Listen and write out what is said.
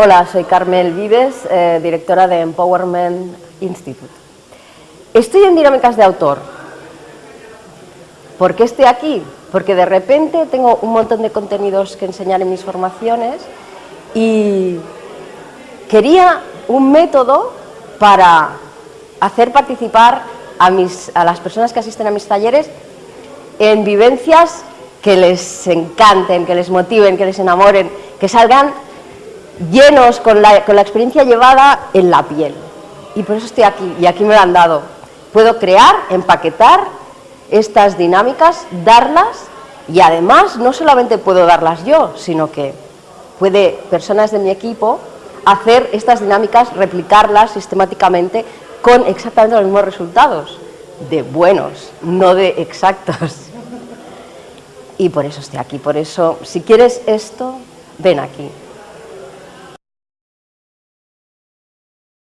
Hola, soy Carmel Vives, eh, directora de Empowerment Institute. Estoy en dinámicas de autor. ¿Por qué estoy aquí? Porque de repente tengo un montón de contenidos que enseñar en mis formaciones y quería un método para hacer participar a, mis, a las personas que asisten a mis talleres en vivencias que les encanten, que les motiven, que les enamoren, que salgan llenos con la, con la experiencia llevada en la piel. Y por eso estoy aquí, y aquí me lo han dado. Puedo crear, empaquetar estas dinámicas, darlas, y además no solamente puedo darlas yo, sino que puede personas de mi equipo hacer estas dinámicas, replicarlas sistemáticamente con exactamente los mismos resultados, de buenos, no de exactos. Y por eso estoy aquí, por eso, si quieres esto, ven aquí.